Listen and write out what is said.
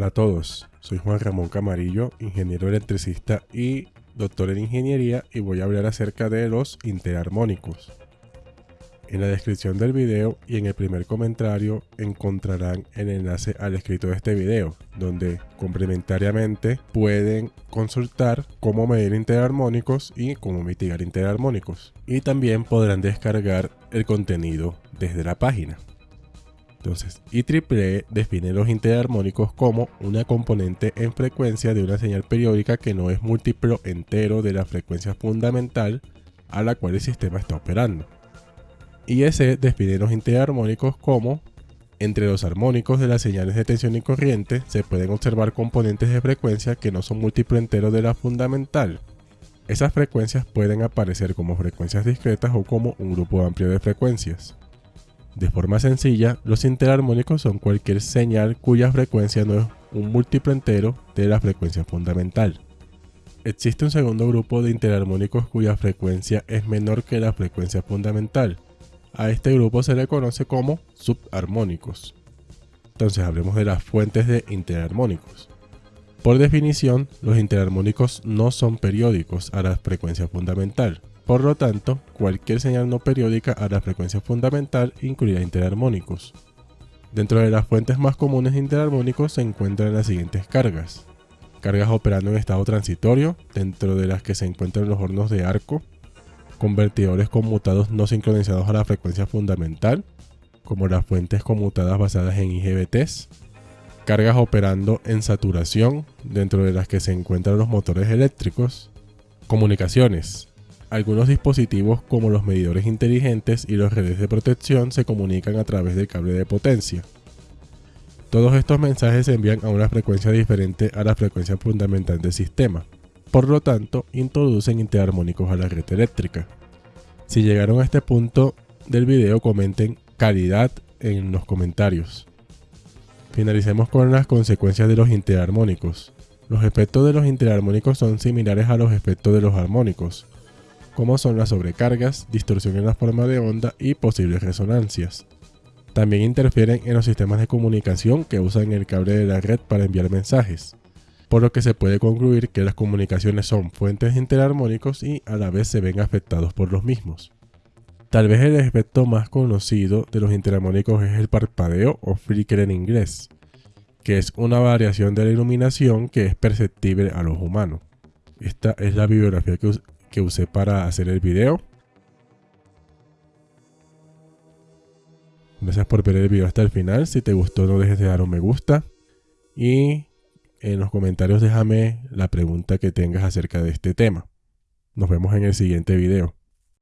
Hola a todos, soy Juan Ramón Camarillo, ingeniero electricista y doctor en ingeniería y voy a hablar acerca de los interarmónicos. En la descripción del video y en el primer comentario encontrarán el enlace al escrito de este video, donde complementariamente pueden consultar cómo medir interarmónicos y cómo mitigar interarmónicos. Y también podrán descargar el contenido desde la página. Entonces, IEEE define los interarmónicos como una componente en frecuencia de una señal periódica que no es múltiplo entero de la frecuencia fundamental a la cual el sistema está operando. IEC define los interarmónicos como entre los armónicos de las señales de tensión y corriente se pueden observar componentes de frecuencia que no son múltiplo entero de la fundamental. Esas frecuencias pueden aparecer como frecuencias discretas o como un grupo amplio de frecuencias. De forma sencilla, los interarmónicos son cualquier señal cuya frecuencia no es un múltiplo entero de la frecuencia fundamental. Existe un segundo grupo de interarmónicos cuya frecuencia es menor que la frecuencia fundamental. A este grupo se le conoce como subarmónicos. Entonces hablemos de las fuentes de interarmónicos. Por definición, los interarmónicos no son periódicos a la frecuencia fundamental. Por lo tanto, cualquier señal no periódica a la frecuencia fundamental incluirá interarmónicos. Dentro de las fuentes más comunes de interarmónicos se encuentran las siguientes cargas. Cargas operando en estado transitorio, dentro de las que se encuentran los hornos de arco, convertidores conmutados no sincronizados a la frecuencia fundamental, como las fuentes conmutadas basadas en IGBTs, cargas operando en saturación, dentro de las que se encuentran los motores eléctricos, comunicaciones, algunos dispositivos como los medidores inteligentes y las redes de protección se comunican a través del cable de potencia. Todos estos mensajes se envían a una frecuencia diferente a la frecuencia fundamental del sistema, por lo tanto introducen interarmónicos a la red eléctrica. Si llegaron a este punto del video comenten calidad en los comentarios. Finalicemos con las consecuencias de los interarmónicos. Los efectos de los interarmónicos son similares a los efectos de los armónicos, como son las sobrecargas, distorsión en la forma de onda y posibles resonancias. También interfieren en los sistemas de comunicación que usan el cable de la red para enviar mensajes, por lo que se puede concluir que las comunicaciones son fuentes interarmónicos y a la vez se ven afectados por los mismos. Tal vez el efecto más conocido de los interarmónicos es el parpadeo o flicker en inglés, que es una variación de la iluminación que es perceptible a los humanos. Esta es la bibliografía que, que usé para hacer el video. Gracias por ver el video hasta el final. Si te gustó no dejes de dar un me gusta. Y en los comentarios déjame la pregunta que tengas acerca de este tema. Nos vemos en el siguiente video.